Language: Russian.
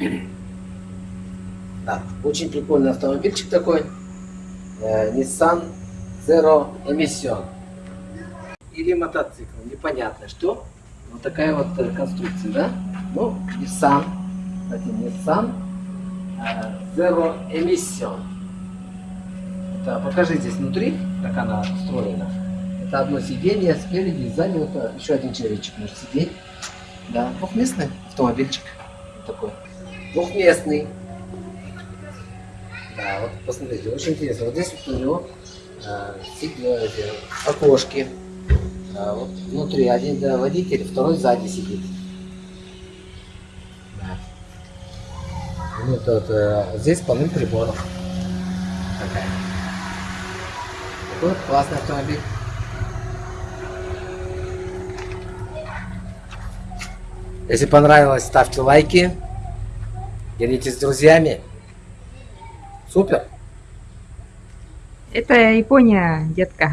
Да, очень прикольный автомобильчик такой. Э, Nissan Zero Emission. Или мотоцикл, непонятно что. Вот такая вот э, конструкция, да? Ну, Nissan. Кстати, Nissan э, Zero Emission. Это, покажи здесь внутри, как она устроена. Это одно сиденье спереди, сзади вот еще один человечек может сидеть. Да, двухместный автомобильчик. Такой. Двухместный. Да, вот посмотрите, очень интересно. Вот здесь вот у него э, окошки. Да, вот внутри один да, водитель, второй сзади сидит. Да. Ну, это, вот, э, здесь полным приборов. Такая. Такой вот классный автомобиль. Если понравилось, ставьте лайки. Делитесь с друзьями. Супер. Это Япония, детка.